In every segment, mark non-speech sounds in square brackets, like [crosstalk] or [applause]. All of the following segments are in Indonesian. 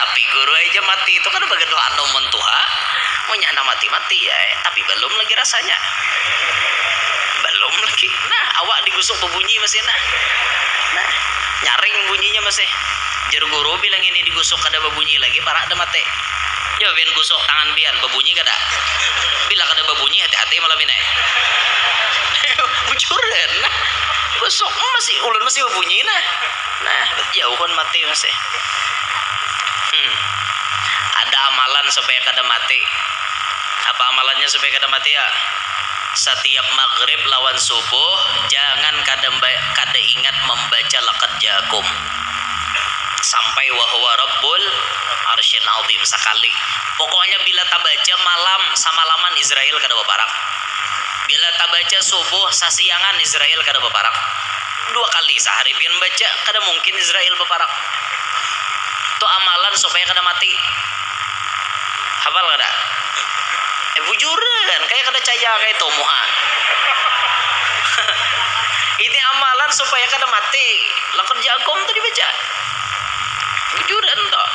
tapi guru aja mati itu kan bagian doa nomon tuha mau nyana mati mati ya. Tapi belum lagi rasanya. Belum lagi. Nah awak digusuk berbunyi masih nah. Nah nyaring bunyinya masih jar guru bilang ini digusuk kada berbunyi lagi parah ada mati ya biar gusuk tangan bian berbunyi kada. Bila kada berbunyi hati-hati malam ini. [laughs] Bujuran nah. Gusuk masih ulun masih berbunyi nah. Nah jauh kan mati masih amalan supaya kada mati. Apa amalannya supaya kada mati ya? Setiap maghrib lawan subuh jangan kada kada ingat membaca lakat jakum sampai wahwa rabbul arsyin azim sekali. Pokoknya bila tak baca malam sama laman Israel kada baparak bila tak baca subuh sasiangan Israel kada baparak dua kali sehari pian baca kada mungkin Israel baparak itu amalan supaya kada mati hafal kada eh bujuran kayak kada caya kayak itu muha [laughs] ini amalan supaya kada mati. Lakon jagung tadi baca bujuran toh.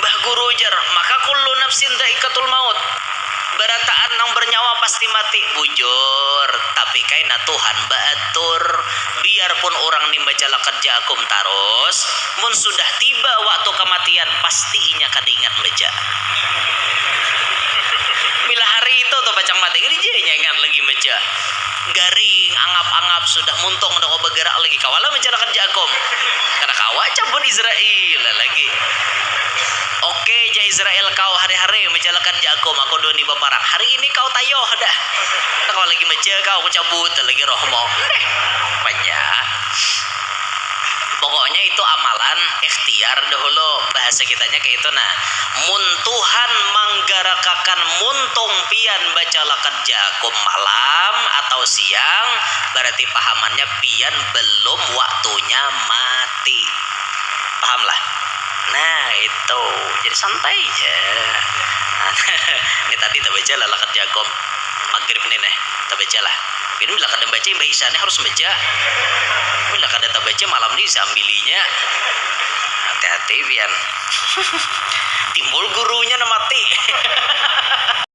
Mbah guru jar maka kullu nafsin daikatul maut. Berataan nang bernyawa pasti mati. Bujur tapi kaina Tuhan baatur. Biarpun orang nimba jala kerja akum tarus mun sudah tiba waktu kematian pasti inya kada ingat baca bila hari itu tuh bacang mati ini dia baca garing angap-angap sudah muntung udah kau bergerak lagi kawala menjala kerja akum karena kawa cabut Israel lagi Oke, ja Israel kau hari-hari menjalankan jago aku dua nih baparang. Hari ini kau tayo dah. Kalau lagi meja kau aku cabut lagi rohmo. Banyak. Pokoknya itu amalan ikhtiar dahulu bahasa kitanya kayak itu nah. Muntuhan manggarakakan muntung pian baca lakat jakum malam atau siang berarti pahamannya pian belum waktunya mati. Pahamlah? Nah itu jadi santai aja. [laughs] Ini tadi tak baca lakat jakom maghrib nih nih tak baca lah. Ini bila kada baca mbak Isane harus baca. Bila kada tak baca malam ini sambilinya hati-hati biar [laughs] timbul gurunya mati. [laughs]